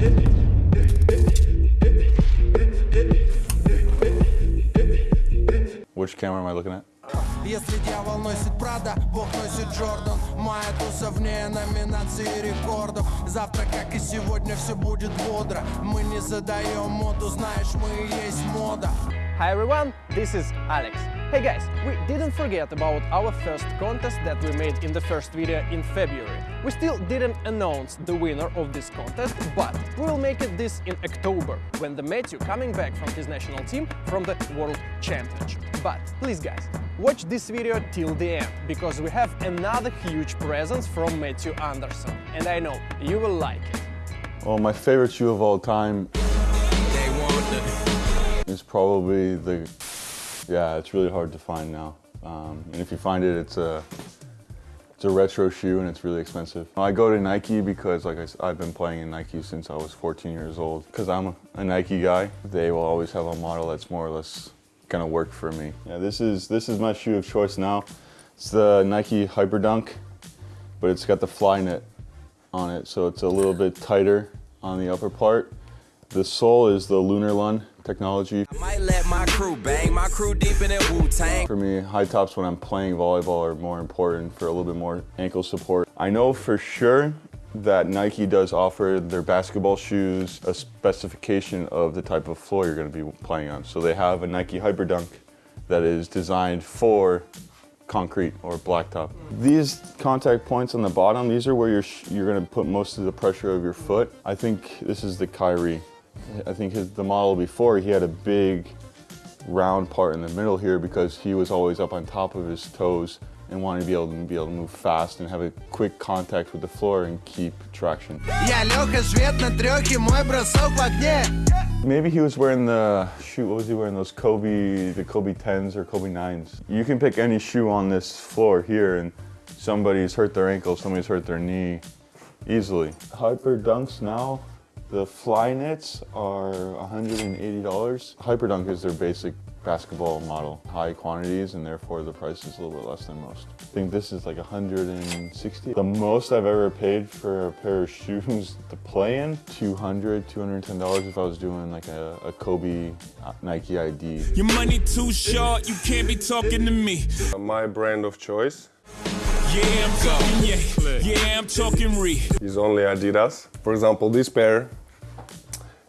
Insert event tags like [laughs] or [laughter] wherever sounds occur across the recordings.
Which camera am I looking at? Если дьявол носит Прада, Бог носит Джордан. Моя туса вне номинации рекордов. Завтра, как и сегодня, все будет бодро. Мы не задаем моду, знаешь, мы и есть мода Hi everyone, this is Alex. Hey guys, we didn't forget about our first contest that we made in the first video in February. We still didn't announce the winner of this contest, but we will make it this in October, when the Matthew coming back from his national team from the World Championship. But please guys, watch this video till the end, because we have another huge present from Matthew Anderson, and I know you will like it. Well, my favorite shoe of all time is probably the, yeah, it's really hard to find now. Um, and if you find it, it's a, it's a retro shoe and it's really expensive. I go to Nike because like I, have been playing in Nike since I was 14 years old. Because I'm a, a Nike guy, they will always have a model that's more or less gonna work for me. Yeah, this is, this is my shoe of choice now. It's the Nike Hyperdunk, but it's got the Flyknit on it, so it's a little bit tighter on the upper part. The sole is the Lunar Lunarlon technology. I might let my crew bang, my crew deep in Wu-Tang For me, high tops when I'm playing volleyball are more important for a little bit more ankle support. I know for sure that Nike does offer their basketball shoes a specification of the type of floor you're going to be playing on. So they have a Nike Hyperdunk that is designed for concrete or blacktop. These contact points on the bottom, these are where you're, you're going to put most of the pressure of your foot. I think this is the Kyrie. I think his, the model before, he had a big round part in the middle here because he was always up on top of his toes and wanted to be able to be able to move fast and have a quick contact with the floor and keep traction. Maybe he was wearing the, shoot, what was he wearing? Those Kobe, the Kobe 10s or Kobe 9s. You can pick any shoe on this floor here and somebody's hurt their ankle, somebody's hurt their knee easily. Hyper Dunks now, the Flyknits are $180. Hyperdunk is their basic basketball model. High quantities and therefore the price is a little bit less than most. I think this is like 160. The most I've ever paid for a pair of shoes to play in, 200, $210 if I was doing like a, a Kobe uh, Nike ID. Your money too short, you can't be talking to me. My brand of choice yeah, I'm talking yeah. Yeah, I'm talking re. Is only Adidas. For example, this pair,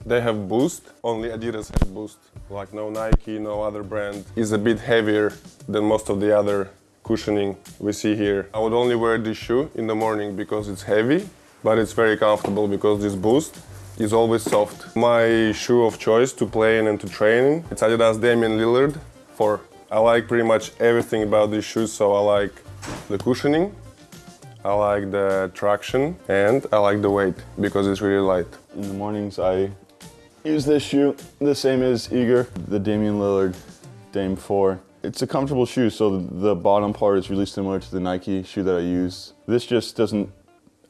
they have Boost. Only Adidas has Boost. Like no Nike, no other brand. Is a bit heavier than most of the other cushioning we see here. I would only wear this shoe in the morning because it's heavy, but it's very comfortable because this Boost is always soft. My shoe of choice to play in and to train it's Adidas Damian Lillard for I like pretty much everything about these shoes, so I like the cushioning, I like the traction, and I like the weight because it's really light. In the mornings, I use this shoe, the same as Igor, the Damian Lillard Dame 4. It's a comfortable shoe, so the bottom part is really similar to the Nike shoe that I use. This just doesn't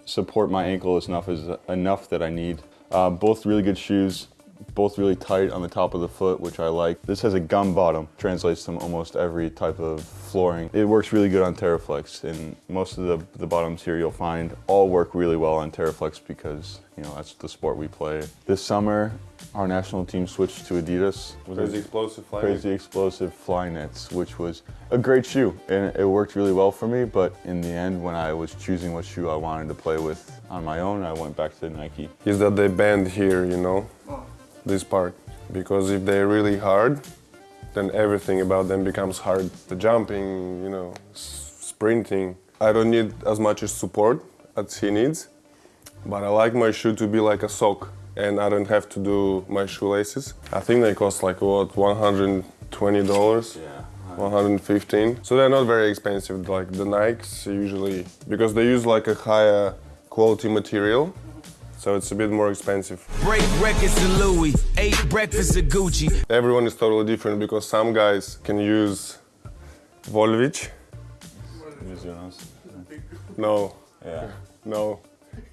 support my ankle as enough, as, enough that I need. Uh, both really good shoes both really tight on the top of the foot, which I like. This has a gum bottom, translates to almost every type of flooring. It works really good on Taraflex, and most of the, the bottoms here you'll find all work really well on Taraflex because, you know, that's the sport we play. This summer, our national team switched to Adidas. Crazy Explosive Fly Crazy Explosive Flyknits, which was a great shoe, and it worked really well for me, but in the end, when I was choosing what shoe I wanted to play with on my own, I went back to Nike. Is that they bend here, you know? this part because if they're really hard then everything about them becomes hard. The jumping, you know, sprinting. I don't need as much support as he needs, but I like my shoe to be like a sock and I don't have to do my shoelaces. I think they cost like what, $120? Yeah. 115 so they're not very expensive like the nikes usually because they use like a higher quality material so it's a bit more expensive. Break records to Louis, eight breakfasts at Gucci. Everyone is totally different because some guys can use Volvich. No. Yeah. No.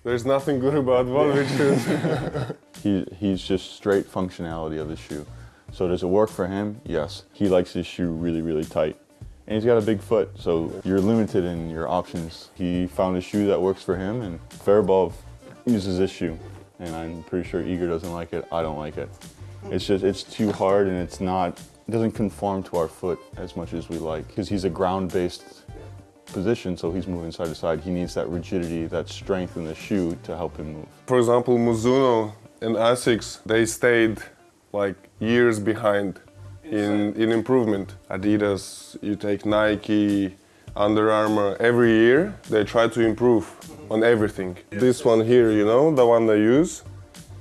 There's nothing good about Volvich [laughs] he, he's just straight functionality of the shoe. So does it work for him? Yes. He likes his shoe really, really tight. And he's got a big foot, so you're limited in your options. He found a shoe that works for him, and Faribolov uses this shoe. and I'm pretty sure Igor doesn't like it. I don't like it. It's just, it's too hard and it's not, it doesn't conform to our foot as much as we like. Because he's a ground-based position, so he's moving side to side. He needs that rigidity, that strength in the shoe to help him move. For example, Mizuno and Asics, they stayed like years behind in, in improvement. Adidas, you take Nike, Under Armour, every year they try to improve mm-hmm. on everything. This one here, you know, the one they use,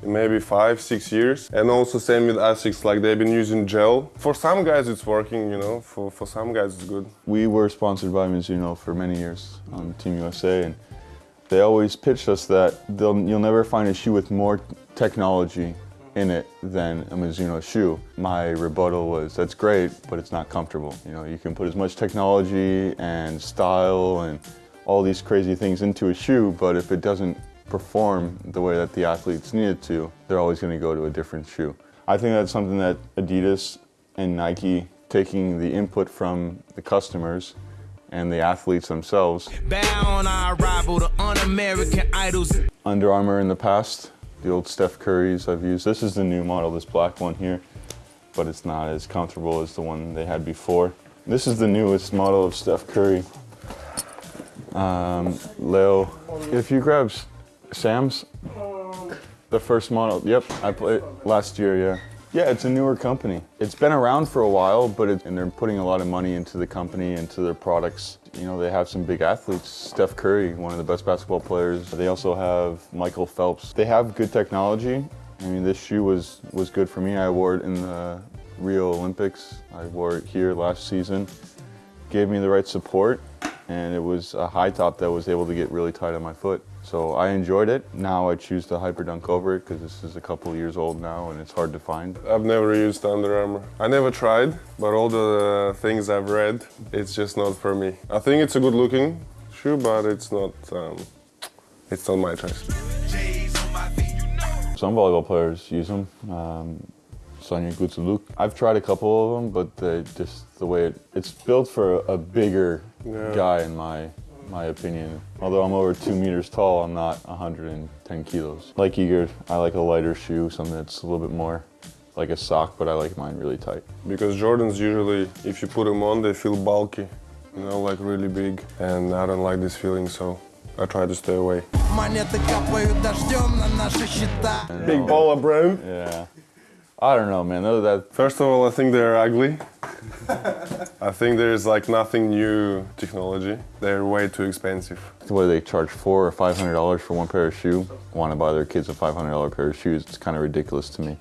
maybe five, six years. And also same with Asics, like they've been using gel. For some guys it's working, you know, for, for some guys it's good. We were sponsored by Mizuno for many years on Team USA, and they always pitched us that you'll never find a shoe with more technology in it than a Mizuno shoe. My rebuttal was, that's great, but it's not comfortable. You know, you can put as much technology and style and all these crazy things into a shoe, but if it doesn't perform the way that the athletes need it to, they're always going to go to a different shoe. I think that's something that Adidas and Nike, taking the input from the customers and the athletes themselves. Under Armour in the past, the old Steph Currys I've used. This is the new model, this black one here, but it's not as comfortable as the one they had before. This is the newest model of Steph Curry. Um, Leo, if you grab Sam's, the first model, yep, I played last year, yeah. Yeah, it's a newer company. It's been around for a while, but it, and they're putting a lot of money into the company, into their products. You know, they have some big athletes. Steph Curry, one of the best basketball players. They also have Michael Phelps. They have good technology. I mean, this shoe was, was good for me. I wore it in the Rio Olympics. I wore it here last season. Gave me the right support, and it was a high top that was able to get really tight on my foot. So I enjoyed it. Now I choose the Hyperdunk over it because this is a couple years old now and it's hard to find. I've never used Under Armour. I never tried, but all the things I've read, it's just not for me. I think it's a good looking shoe, but it's not, um, it's not my choice. Some volleyball players use them. Um, Sonia Gutsaluk. I've tried a couple of them, but they just the way it, it's built for a, a bigger yeah. guy in my my opinion. Although I'm over two meters tall, I'm not 110 kilos. Like Igor, I like a lighter shoe, something that's a little bit more like a sock, but I like mine really tight. Because Jordans usually, if you put them on, they feel bulky, you know, like really big. And I don't like this feeling, so I try to stay away. Big baller brand. Yeah. I don't know, man. That... First of all, I think they're ugly. I think there's like nothing new technology. They're way too expensive. What do they charge four or five hundred dollars for one pair of shoe? Want to buy their kids a five hundred dollar pair of shoes? It's kind of ridiculous to me.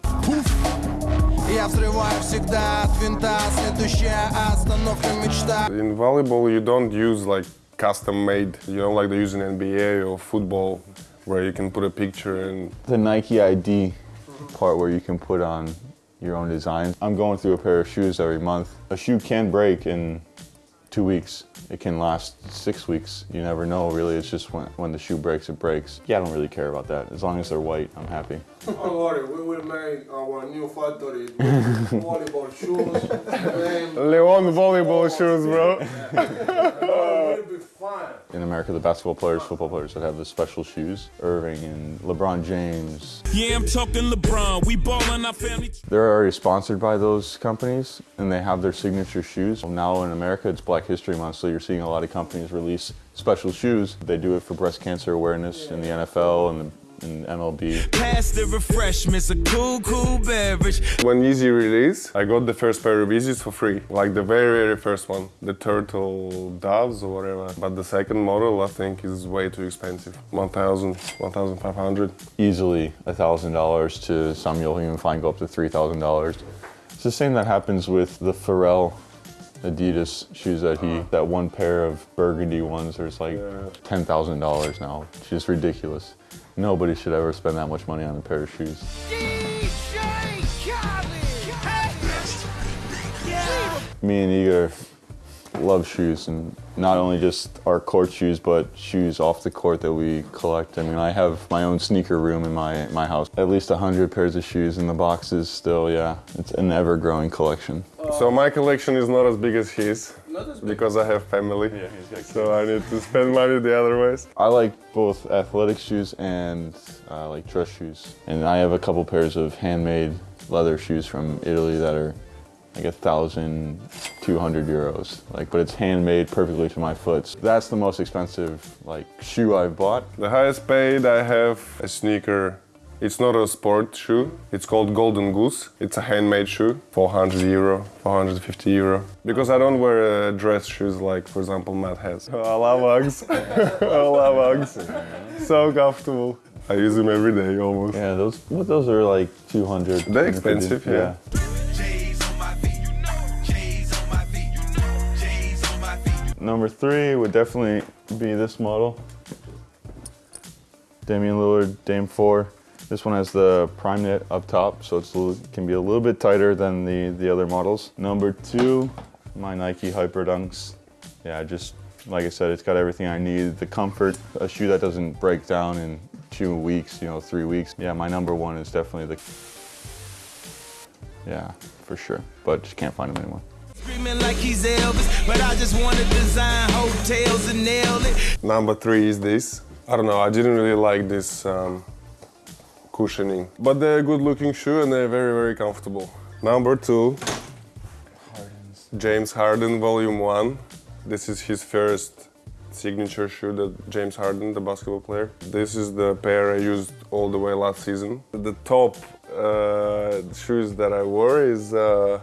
In volleyball, you don't use like custom made, you know, like they use in NBA or football, where you can put a picture and. The Nike ID part where you can put on your own design. I'm going through a pair of shoes every month. A shoe can break in two weeks. It can last six weeks. You never know, really. It's just when, when the shoe breaks, it breaks. Yeah, I don't really care about that. As long as they're white, I'm happy. [laughs] Don't worry, we will make our new factory [laughs] volleyball shoes. Leon volleyball shoes, bro. [laughs] In America, the basketball players, football players that have the special shoes, Irving and LeBron James. Yeah, I'm talking LeBron. We ballin' our family. They're already sponsored by those companies, and they have their signature shoes. Now in America, it's Black History Month, so you're seeing a lot of companies release special shoes. They do it for breast cancer awareness in the NFL and the in MLB. Pass the refreshments, a cool, cool beverage. When Yeezy released, I got the first pair of Yeezys for free. Like the very, very first one. The Turtle Doves or whatever. But the second model, I think, is way too expensive. 1,000, 1,500. Easily $1,000 to some you'll even find go up to $3,000. It's the same that happens with the Pharrell Adidas shoes that he, that one pair of burgundy ones, there's like $10,000 now. It's just ridiculous. Nobody should ever spend that much money on a pair of shoes. Me and Igor love shoes and not only just our court shoes but shoes off the court that we collect. I mean I have my own sneaker room in my my house. At least a hundred pairs of shoes in the boxes still, yeah. It's an ever growing collection. So my collection is not as big as his. Not as because I have family. Yeah, he's got So I need to spend money the other ways. I like both athletic shoes and uh, like dress shoes. And I have a couple pairs of handmade leather shoes from Italy that are like a thousand two hundred euros. Like, but it's handmade perfectly to my foot. So that's the most expensive like shoe I've bought. The highest paid I have a sneaker. It's not a sport shoe. It's called Golden Goose. It's a handmade shoe, 400 euro, 450 euro. Because I don't wear uh, dress shoes like, for example, Matt has. [laughs] I love Uggs. [laughs] I love Uggs. [laughs] So comfortable. I use them every day almost. Yeah, those what those are like 200. They're expensive, yeah. J's on my feet, you know. J's on my feet, you know. J's on my feet. Number three would definitely be this model. Damian Lillard Dame 4. This one has the prime knit up top, so it can be a little bit tighter than the, the other models. Number two, my Nike Hyper Dunks. Yeah, just like I said, it's got everything I need. The comfort, a shoe that doesn't break down in two weeks, you know, three weeks. Yeah, my number one is definitely the, yeah, for sure. But just can't find them anymore. Like Elvis, but I just want to design hotels and nail it. Number three is this. I don't know, I didn't really like this um, cushioning. But they're a good looking shoe and they're very, very comfortable. Number two, James Harden Volume 1. This is his first signature shoe that James Harden, the basketball player. This is the pair I used all the way last season. The top uh, shoes that I wore is, uh,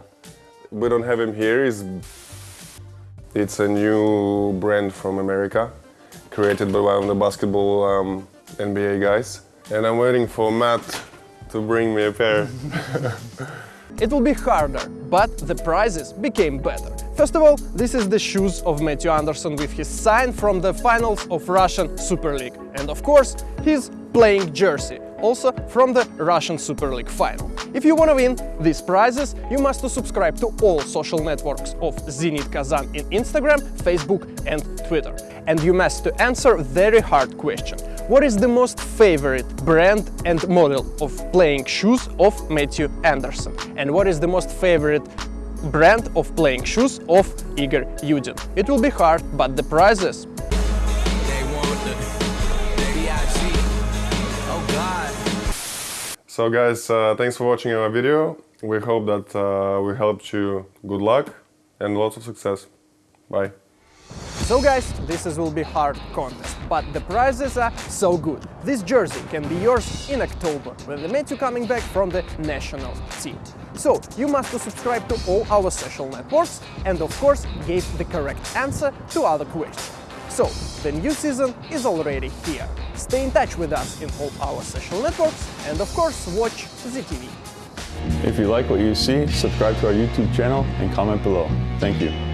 we don't have him here, is it's a new brand from America, created by one of the basketball um, NBA guys. And I'm waiting for Matt to bring me a pair. [laughs] It will be harder, but the prizes became better. First of all, this is the shoes of Matthew Anderson with his sign from the finals of Russian Super League. And of course, his playing jersey, also from the Russian Super League final. If you want to win these prizes, you must subscribe to all social networks of Zenit Kazan in Instagram, Facebook and Twitter. And you must to answer very hard question. What is the most favorite brand and model of playing shoes of Matthew Anderson? And what is the most favorite brand of playing shoes of Igor Yudin? It will be hard, but the prizes so guys, uh, thanks for watching our video. We hope that uh, we helped you. Good luck and lots of success. Bye. So guys, this is will be hard contest, but the prizes are so good. This jersey can be yours in October, when the Matthew coming back from the national team. So, you must subscribe to all our social networks and of course give the correct answer to other questions. So, the new season is already here. Stay in touch with us in all our social networks and of course watch ZTV. If you like what you see, subscribe to our YouTube channel and comment below. Thank you.